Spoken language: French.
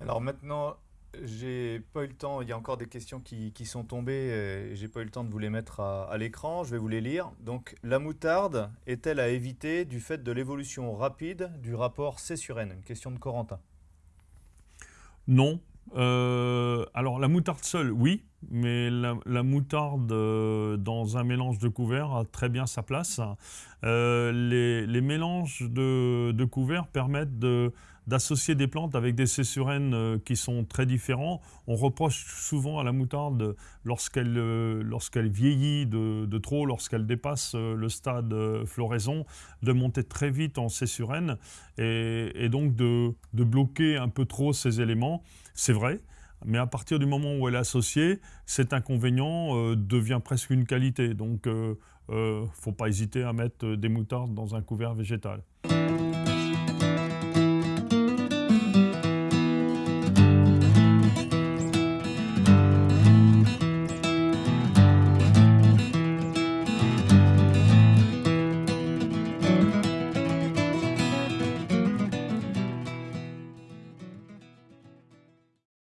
Alors maintenant, j'ai pas eu le temps, il y a encore des questions qui, sont tombées j'ai pas eu le temps de vous les mettre à, à l'écran, je vais vous les lire. Donc, la moutarde est-elle à éviter du fait de l'évolution rapide du rapport C sur N? Une question de Corentin. Non. Euh, alors la moutarde seule, oui, mais la, moutarde euh, dans un mélange de couverts a très bien sa place. Euh, les, mélanges de, de couverts permettent d'associer des plantes avec des cessurènes euh, qui sont très différents. On reproche souvent à la moutarde lorsqu'elle vieillit de, trop, lorsqu'elle dépasse le stade floraison, de monter très vite en cessurène et, donc de bloquer un peu trop ces éléments. C'est vrai, mais à partir du moment où elle est associée, cet inconvénient euh, devient presque une qualité. Donc, il ne faut pas hésiter à mettre des moutardes dans un couvert végétal.